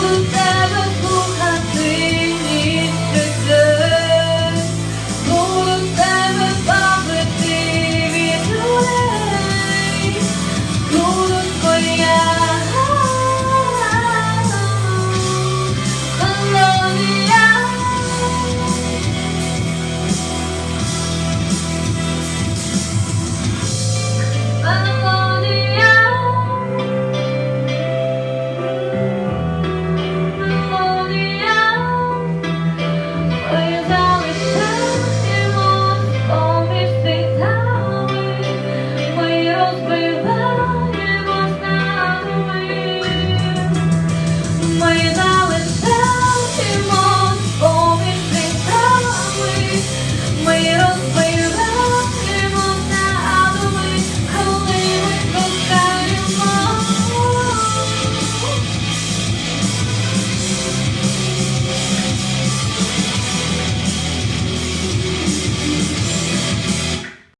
Ooh.